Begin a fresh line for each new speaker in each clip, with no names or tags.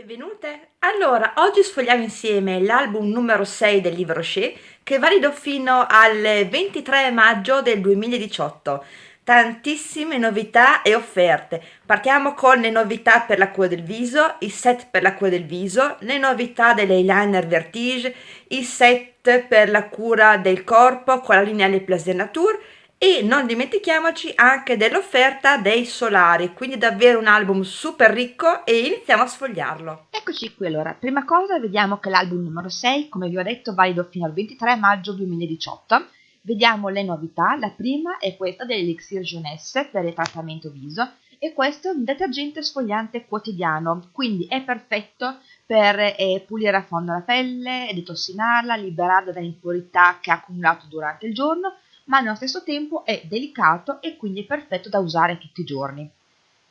Benvenute! Allora, oggi sfogliamo insieme l'album numero 6 del libro Rocher che è valido fino al 23 maggio del 2018. Tantissime novità e offerte. Partiamo con le novità per la cura del viso, i set per la cura del viso, le novità dell'eyeliner Vertige, i set per la cura del corpo con la linea Le Plaisir Nature e non dimentichiamoci anche dell'offerta dei solari, quindi davvero un album super ricco e iniziamo a sfogliarlo.
Eccoci qui allora, prima cosa vediamo che l'album numero 6, come vi ho detto, valido fino al 23 maggio 2018. Vediamo le novità, la prima è questa dell'Elixir Jeunesse per il trattamento viso e questo è un detergente sfogliante quotidiano, quindi è perfetto per eh, pulire a fondo la pelle, detossinarla, liberarla da impurità che ha accumulato durante il giorno ma allo stesso tempo è delicato e quindi perfetto da usare tutti i giorni.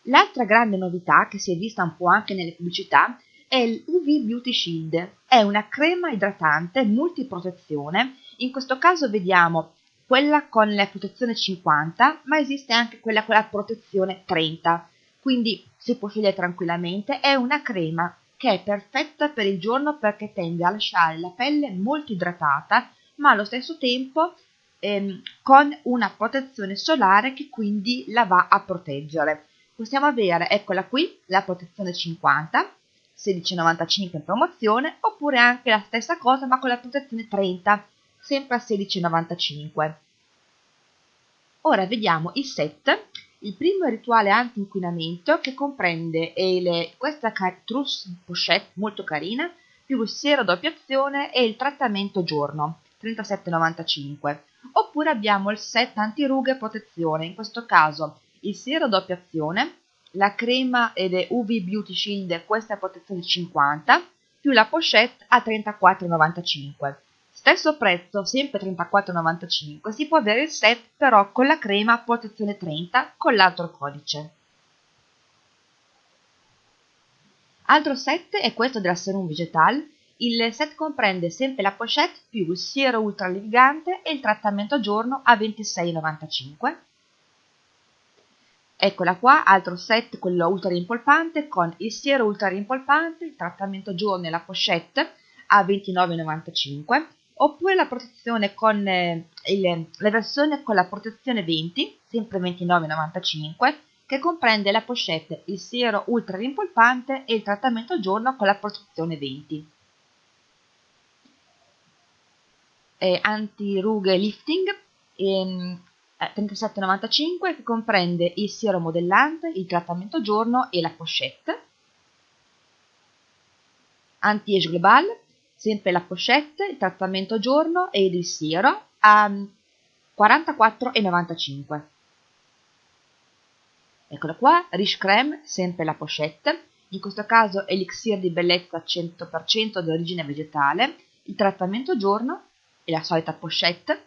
L'altra grande novità che si è vista un po' anche nelle pubblicità è l'UV Beauty Shield. È una crema idratante multiprotezione, in questo caso vediamo quella con la protezione 50, ma esiste anche quella con la protezione 30, quindi si può scegliere tranquillamente, è una crema che è perfetta per il giorno perché tende a lasciare la pelle molto idratata, ma allo stesso tempo ehm, con una protezione solare che quindi la va a proteggere. Possiamo avere, eccola qui, la protezione 50, 16,95 in promozione, oppure anche la stessa cosa ma con la protezione 30, sempre a 16,95. Ora vediamo i set. Il primo è il rituale anti-inquinamento che comprende le, questa trousse pochette molto carina, più il siero doppia azione e il trattamento giorno, 37,95 oppure abbiamo il set antirughe protezione, in questo caso il siero doppia azione, la crema ed è UV Beauty Shield, questa è protezione 50, più la pochette a 34,95. Stesso prezzo, sempre 34,95, si può avere il set però con la crema protezione 30 con l'altro codice. Altro set è questo della Serum Vegetal, il set comprende sempre la pochette più il siero ultra levigante e il trattamento a giorno a 26,95. Eccola qua, altro set, quello ultra rimpolpante, con il siero ultra rimpolpante, il trattamento a giorno e la pochette a 29,95. Oppure la protezione con eh, il, la versione con la protezione 20, sempre 29,95, che comprende la pochette, il siero ultra rimpolpante e il trattamento a giorno con la protezione 20. Eh, anti-rughe lifting ehm, 37,95 che comprende il siero modellante, il trattamento giorno e la pochette. Anti-age global, sempre la pochette, il trattamento giorno ed il siero a 44,95. Eccolo qua, Rich Creme, sempre la pochette, in questo caso elixir di bellezza 100% di origine vegetale, il trattamento giorno e la solita pochette.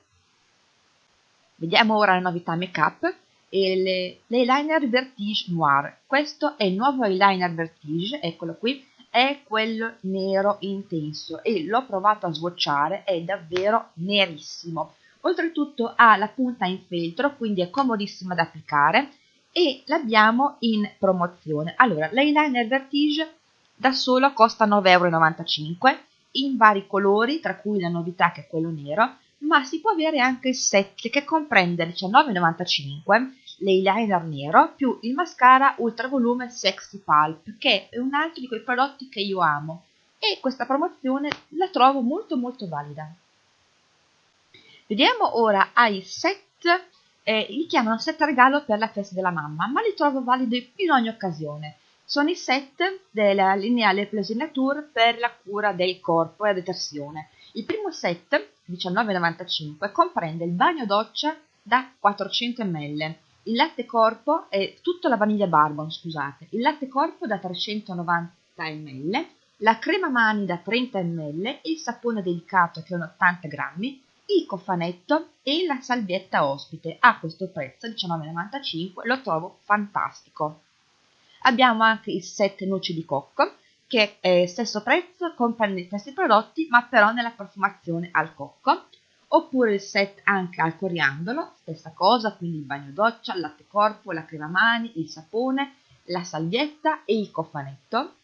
Vediamo ora la novità make up e l'eyeliner Vertige Noir. Questo è il nuovo eyeliner Vertige, eccolo qui, è quello nero intenso e l'ho provato a swatchare, è davvero nerissimo. Oltretutto ha la punta in feltro, quindi è comodissima da applicare e l'abbiamo in promozione. Allora, l'eyeliner Vertige da solo costa 9,95 euro in vari colori, tra cui la novità che è quello nero, ma si può avere anche il set che comprende 19,95 l'eyeliner nero più il mascara ultra volume Sexy Pulp, che è un altro di quei prodotti che io amo e questa promozione la trovo molto molto valida. Vediamo ora ai set, eh, li chiamano set regalo per la festa della mamma, ma li trovo validi in ogni occasione sono i set della lineale Nature per la cura del corpo e la detersione. Il primo set, 19,95, comprende il bagno doccia da 400 ml, il latte corpo e tutta la vaniglia barbon, scusate, il latte corpo da 390 ml, la crema mani da 30 ml, il sapone delicato che è 80 grammi, il cofanetto e la salvietta ospite. A questo prezzo, 19,95, lo trovo fantastico. Abbiamo anche il set noci di cocco, che è stesso prezzo, comprende gli stessi prodotti, ma però nella profumazione al cocco. Oppure il set anche al coriandolo, stessa cosa, quindi il bagno doccia, il latte corpo, la crema mani, il sapone, la salvietta e il cofanetto.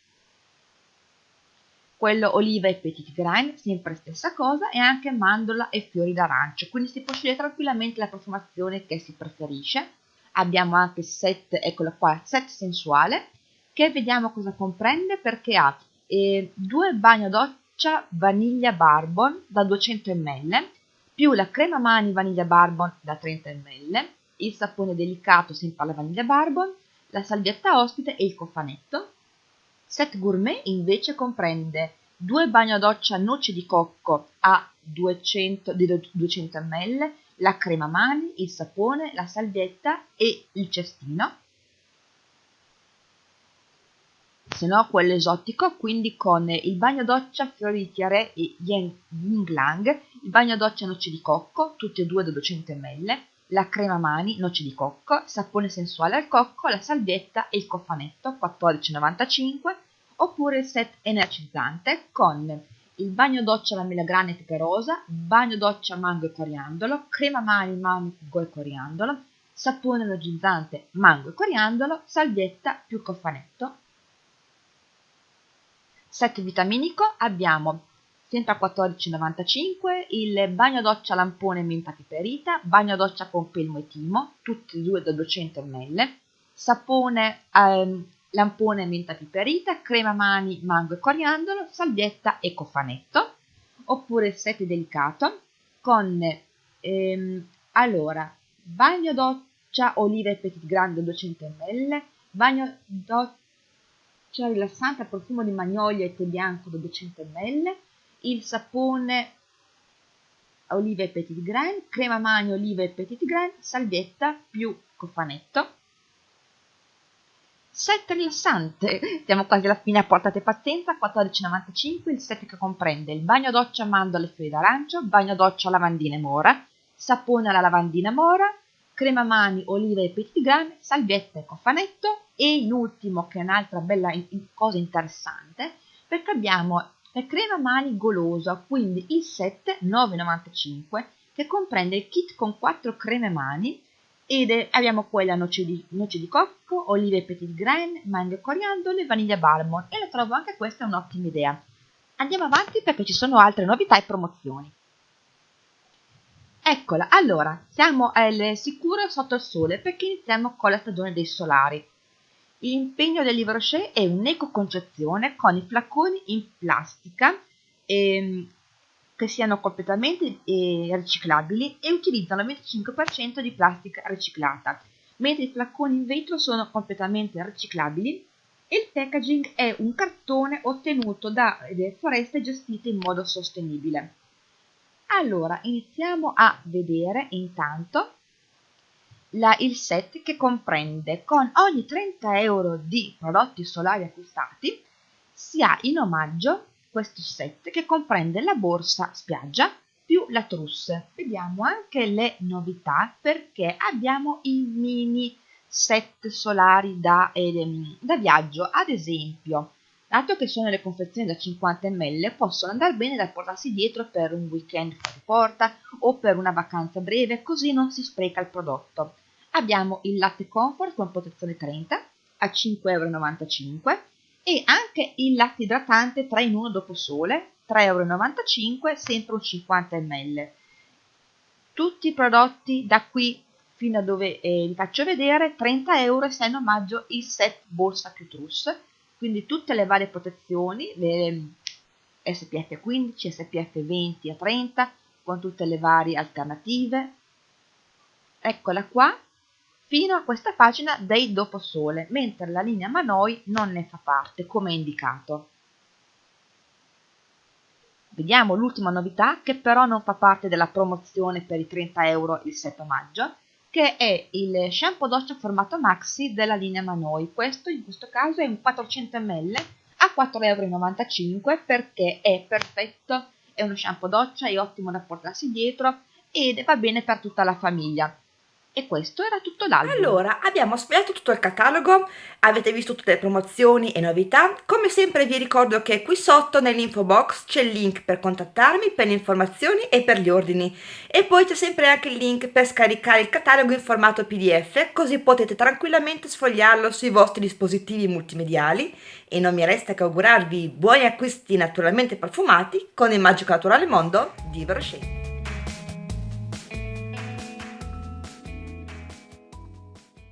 quello oliva e petit grain, sempre stessa cosa, e anche mandorla e fiori d'arancio, quindi si può scegliere tranquillamente la profumazione che si preferisce. Abbiamo anche set, eccolo qua, set sensuale, che vediamo cosa comprende perché ha eh, due bagno doccia vaniglia barbon da 200 ml, più la crema mani vaniglia barbon da 30 ml, il sapone delicato sempre alla vaniglia barbon, la salvietta ospite e il cofanetto, Set gourmet invece comprende due doccia noci di cocco a 200, 200 ml, la crema mani, il sapone, la salvietta e il cestino. Se no quello esotico, quindi con il bagno doccia fiori di tiare e yin lang, il bagno doccia noci di cocco, tutti e due da 200 ml, la crema mani, noci di cocco, sapone sensuale al cocco, la salvietta e il cofanetto 14,95 oppure il set energizzante con il bagno doccia alla mela e pepe rosa, bagno doccia mango e coriandolo, crema mani mango e coriandolo, sapone energizzante mango e coriandolo, salvietta più cofanetto. Set vitaminico abbiamo sempre a 14,95 il bagno doccia lampone menta piperita, bagno doccia pompelmo e timo, tutti e due da 200 ml, sapone ehm, lampone menta piperita, crema mani mango e coriandolo, salvietta e cofanetto, oppure set delicato con ehm, allora bagno doccia olive petit grande 200 ml, bagno doccia rilassante a profumo di magnolia e tè bianco da 200 ml, il sapone olive petit grain, crema mani olive petit grain, salvietta più cofanetto. Set rilassante, siamo quasi alla fine, portate pazienza, 14,95 il set che comprende il bagno doccia mandorle fiori d'arancio, bagno doccia lavandina mora, sapone alla lavandina mora, crema mani, olive e petit grain, salvietta e cofanetto e in ultimo, che è un'altra bella cosa interessante, perché abbiamo la crema mani golosa, quindi il set 9,95 che comprende il kit con 4 creme mani ed abbiamo quella noce di, noce di cocco, olive petit grain, mango e vaniglia barbon e la trovo anche questa un'ottima idea. Andiamo avanti perché ci sono altre novità e promozioni. Eccola, allora, siamo al sicuro sotto il sole perché iniziamo con la stagione dei solari. L'impegno del Livre Rocher è un'ecoconcezione con i flacconi in plastica ehm, che siano completamente eh, riciclabili e utilizzano il 25% di plastica riciclata, mentre i flacconi in vetro sono completamente riciclabili e il packaging è un cartone ottenuto da foreste gestite in modo sostenibile. Allora, iniziamo a vedere intanto la, il set che comprende con ogni 30 euro di prodotti solari acquistati si ha in omaggio questo set che comprende la borsa spiaggia più la trousse. Vediamo anche le novità perché abbiamo i mini set solari da, eh, da viaggio. Ad esempio, dato che sono le confezioni da 50 ml, possono andare bene da portarsi dietro per un weekend fuori porta o per una vacanza breve, così non si spreca il prodotto. Abbiamo il latte comfort con protezione 30 a 5,95 euro e anche il latte idratante 3 in 1 dopo sole 3,95 euro sempre un 50 ml tutti i prodotti da qui fino a dove eh, vi faccio vedere 30 euro e se in omaggio il set borsa più trousse quindi tutte le varie protezioni le SPF 15 SPF 20 a 30 con tutte le varie alternative. Eccola qua fino a questa pagina dei doposole, mentre la linea Manoi non ne fa parte, come indicato. Vediamo l'ultima novità, che però non fa parte della promozione per i 30 euro il 7 maggio, che è il shampoo doccia formato maxi della linea Manoi. Questo in questo caso è un 400 ml a 4,95 euro perché è perfetto, è uno shampoo doccia, è ottimo da portarsi dietro ed va bene per tutta la famiglia E questo era tutto l'album.
Allora, abbiamo spiegato tutto il catalogo, avete visto tutte le promozioni e novità. Come sempre vi ricordo che qui sotto nell'info box c'è il link per contattarmi per le informazioni e per gli ordini. E poi c'è sempre anche il link per scaricare il catalogo in formato PDF, così potete tranquillamente sfogliarlo sui vostri dispositivi multimediali. E non mi resta che augurarvi buoni acquisti naturalmente profumati con il magico naturale mondo di Verochet.